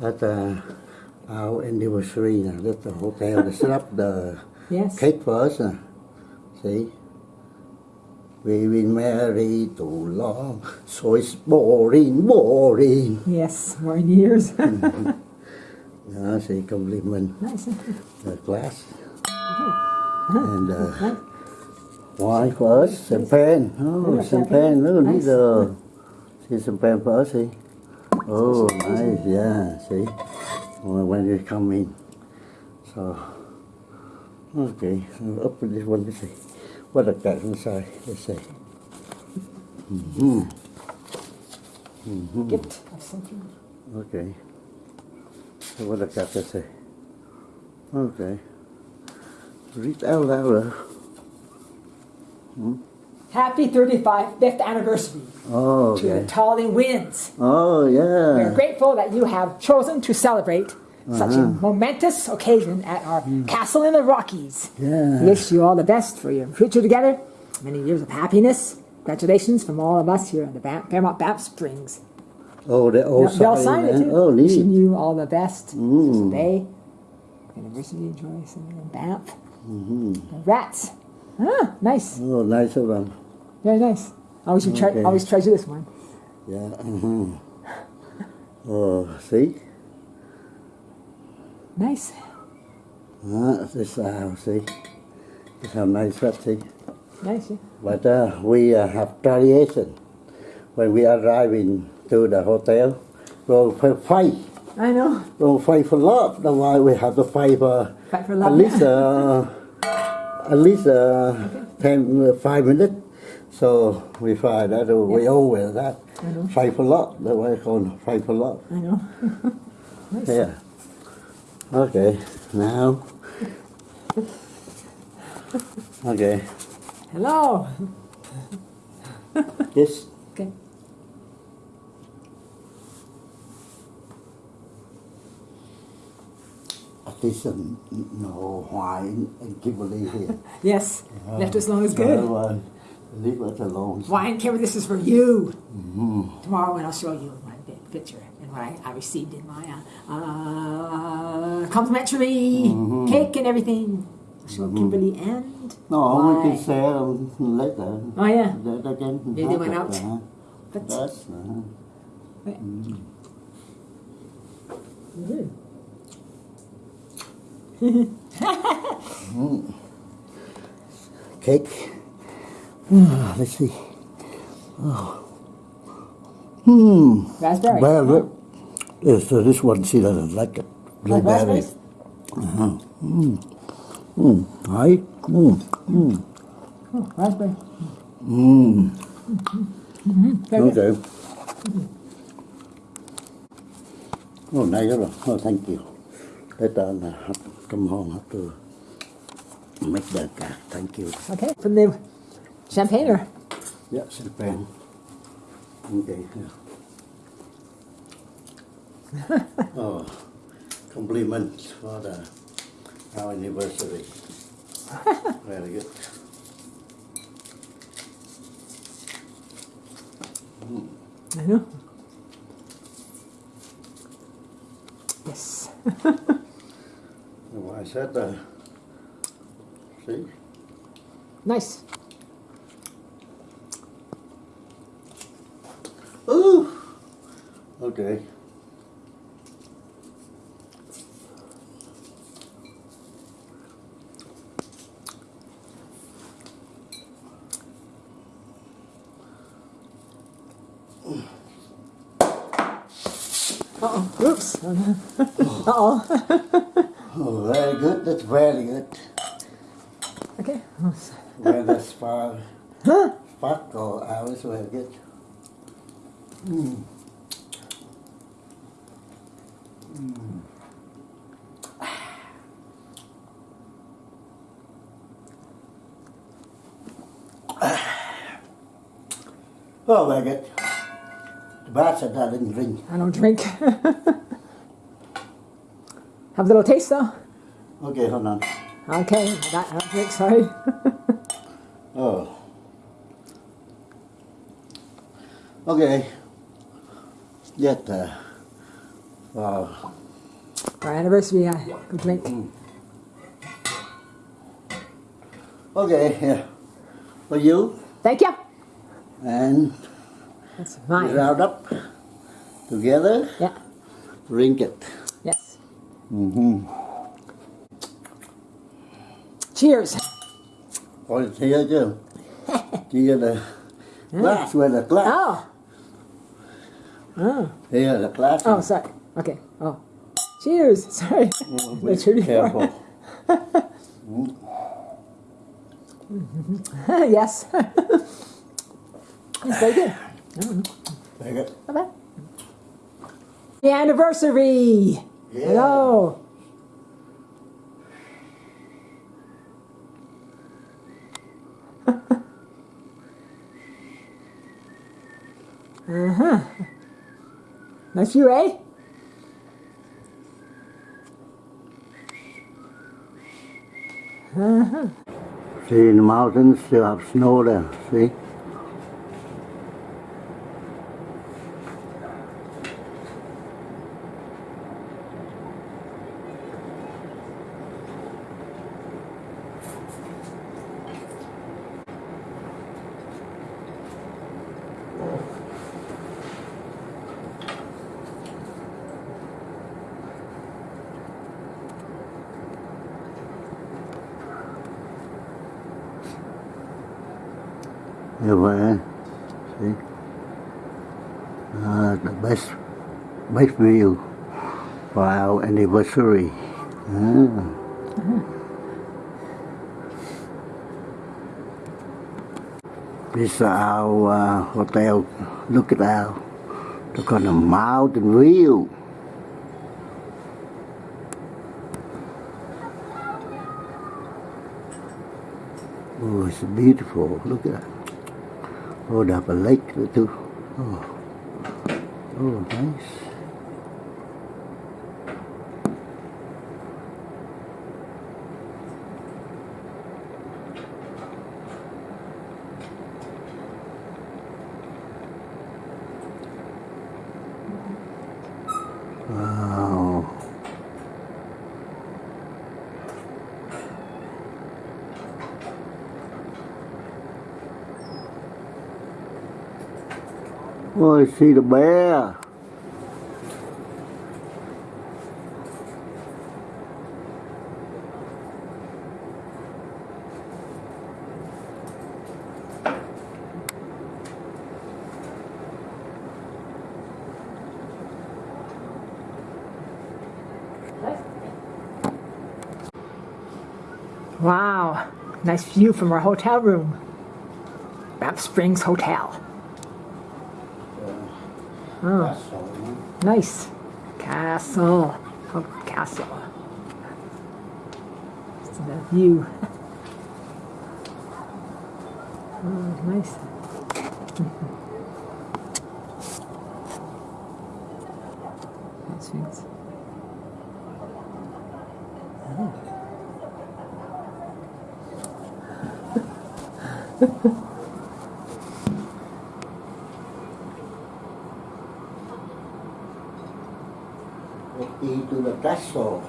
at uh, our anniversary. Now, that's the hotel. They set up the Yes. cake for us. Uh. See? We've been married too long, so it's boring, boring. Yes, more years. Yeah, see, compliment nice. the glass. And uh, wine for us, champagne. Oh, champagne. Look, Nice. these see, champagne for us, see. Oh, nice, yeah, see. When you come in. So, okay, up with this one, let's see. What a cat inside, let's see. Mm-hmm. Gift of something. Okay. So what I got to say? Okay. Read out louder. Happy 35th anniversary Oh, to the okay. Tolly Nguyens. Oh, yeah. We are grateful that you have chosen to celebrate such a momentous occasion at our castle in the Rockies. Yeah. Wish you all the best for your future together. Many years of happiness. Congratulations from all of us here at the Fairmont Banff Springs. Oh, they all They'll- They'll sign it too. Oh, Wishing you all the best. Mm. Today, anniversary, enjoy some in Banff. Rats. Ah, nice. Oh, nice of them. Very nice. I always, you tre- Okay. always treasure this one. Yeah. Mm-hmm. Oh, see? Nice. Ah, this uh, see? This how nice that, see? Nice. Yeah. But uh, we uh, have tradition. When we arrive in to the hotel, we'll fight. I know. We'll fight for love. That's why we have to fight for Fight for at love. least uh, at least uh, ten uh, five minutes. So we fight that. uh, We wear that I know. fight for love. That's why it's called fight for love. I know. nice. Yeah. Okay. Now. Okay. Hello. Yes. Okay. At least um, no wine and Kimberly here. Yes. Left as long as good. Leave us alone. Wine Kimber, this is for you. Mm-hmm. Tomorrow when I'll show you my big picture and what I, I received in my uh, uh, complimentary Mm-hmm. cake and everything. Show Kimberly and No, we wine. can share um, later. Oh yeah. That again. Maybe they went out. Uh-huh. But That's, uh, Mhm. cake. Ah, let's see. Oh. Hmm. raspberry. Well, look. Yes, so this one, see, doesn't like it. Like Blueberry. raspberries? Mm. Right? Mm. Mm. Oh, raspberry. Mm. Good. Okay. Oh, nice. Oh, thank you. Later, I have to come home, have to make the cake. Thank you. Okay. From the champagne or Yeah, champagne. Okay. Yeah. oh, compliments for the our anniversary. Very good. I know. Yes. Well, I said, uh, see, Nice. Okay. Uh-oh. Oops. Uh-oh. Oh, very good. That's very good. Okay. That's far. Spark or hours very good. Mm. Oh, very good. The bartender didn't drink. I don't drink. Have a little taste though. Okay, hold on. Okay. That, I don't drink, sorry. Oh. Okay. Yet, uh, Wow. Our anniversary uh, complete. Okay, yeah. For you Thank you. and That's we mine. round up together, Yeah. drink it. Yes. Mm-hmm. Cheers. Ôi, chia chứ. Chia là glass with a glass. Oh. Oh. Here là glass. Oh, sorry. Okay. Oh. Cheers. Sorry. Oh, The truly careful. yes. It's very good. Take it. Not bad. The anniversary. Yeah. Hello. uh-huh. Nice view, eh? See in the mountains, still have snow there. See? Vậy. See? Uh, the best, best view for our anniversary. Ah. This is our uh, hotel. Look at our, look on the mountain view. Oh, it's beautiful. Look at that. Oh, they have a lake there too. Oh, oh, nice. Wow. Oh, I see the bear. Wow. Nice view from our hotel room. Banff Springs Hotel. Oh, That's nice. Castle. Oh, castle. It's the view. Oh, nice. Nice things. Into the castle.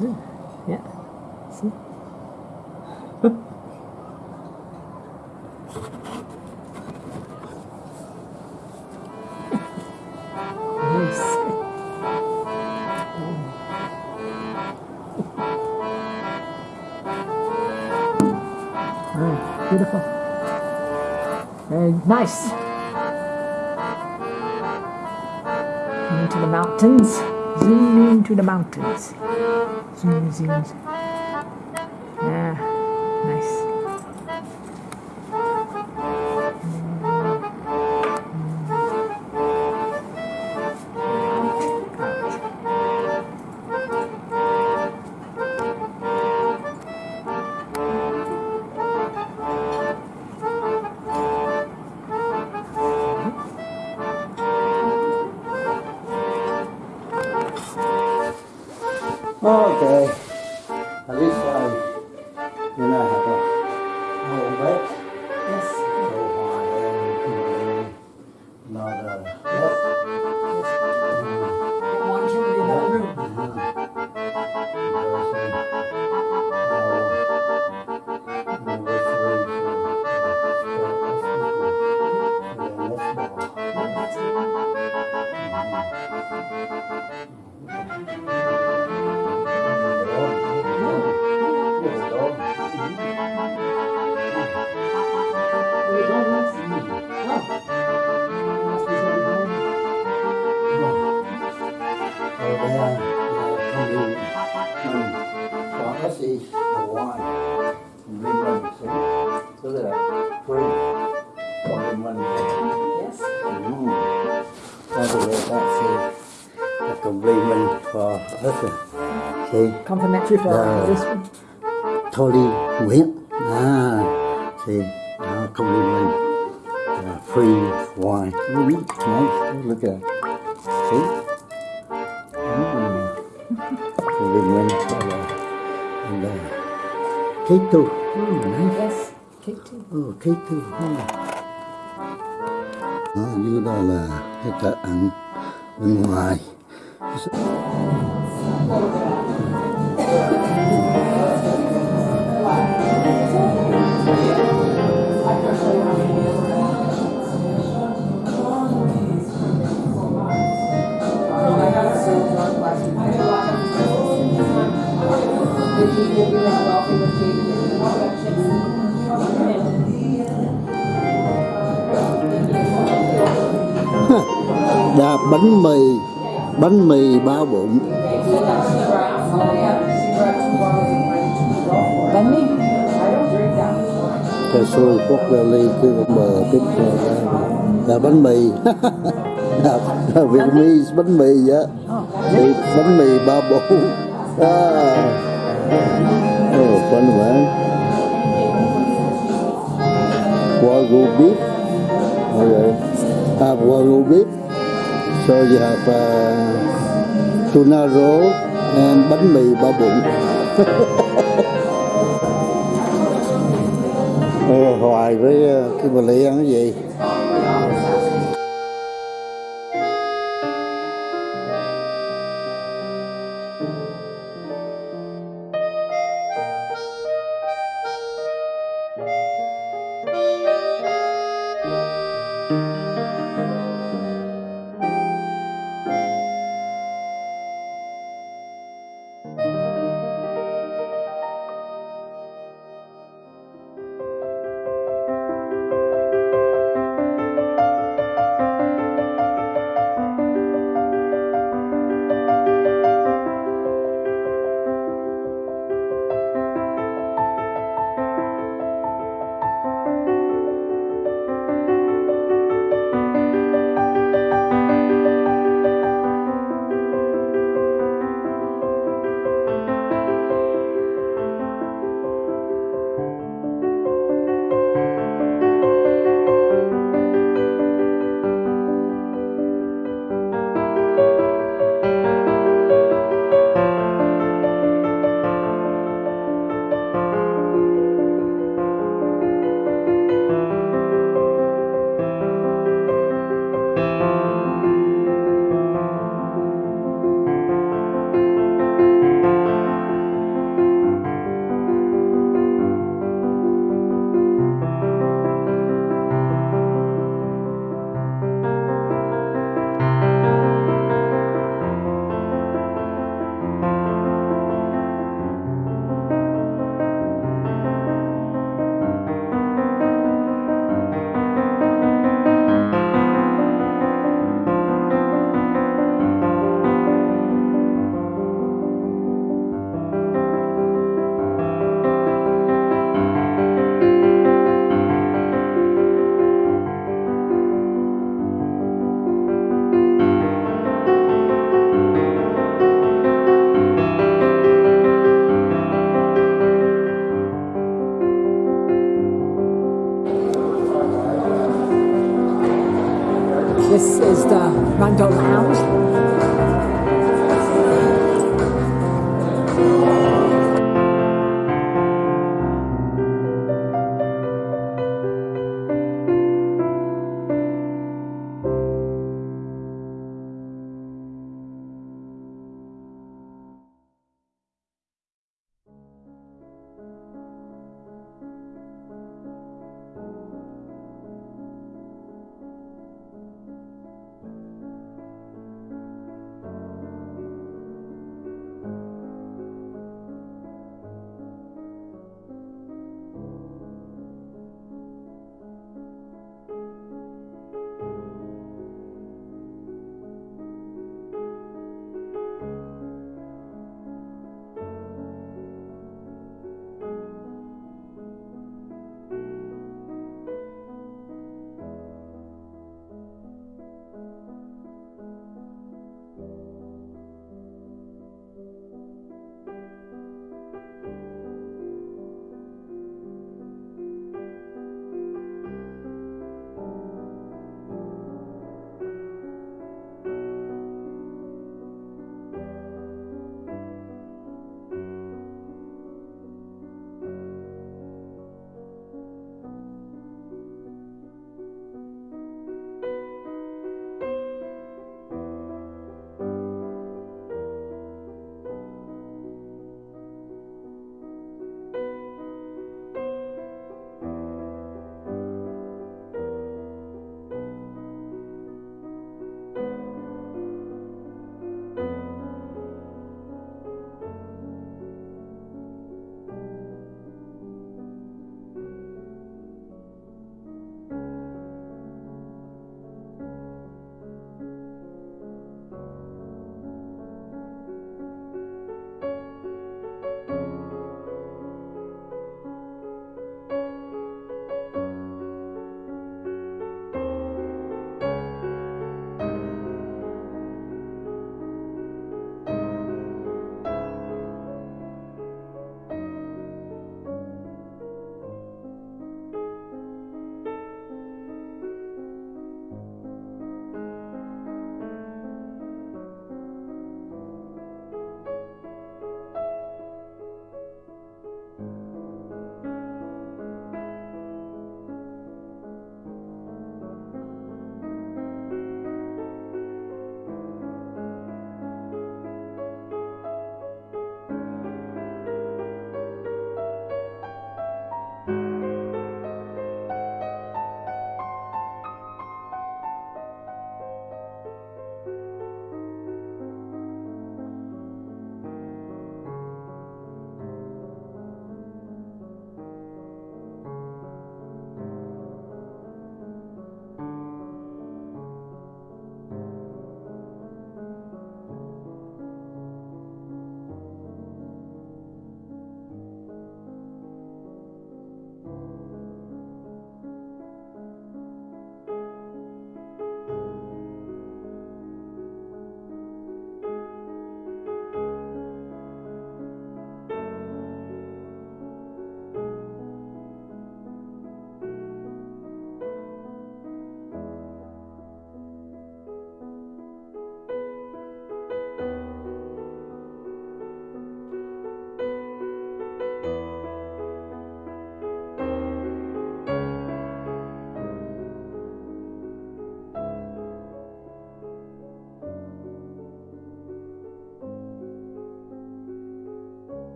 Yeah. Nice. Into the mountains. Zoom into the mountains. Zoom, zoom. Yeah, Complimentary for Yeah. this one. Tolly Nguyễn. Ah, see, uh, compliment. Uh, free wine. Ooh, it's nice. Oh, look at that. See? Mm. compliment for the, and the cake too. Oh, nice. Yes. Cake too. Oh, cake too. Oh. Đó, dưới đó là cái cờ ăn bên ngoài đạp bánh mì bánh mì bao bụng. Bánh mì. cà xôi quốc gia ly cứ bờ tiếp là bánh mì. Là Vietnamese bánh mì vậy thì bánh mì ba bụng. À oh, fun man wagyu beef okay have ờ, wagyu beef so you have uh, tuna roll and bánh mì ba bụng. Ờ, hoài với ờ, cái bà Lý ăn cái gì?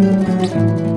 Last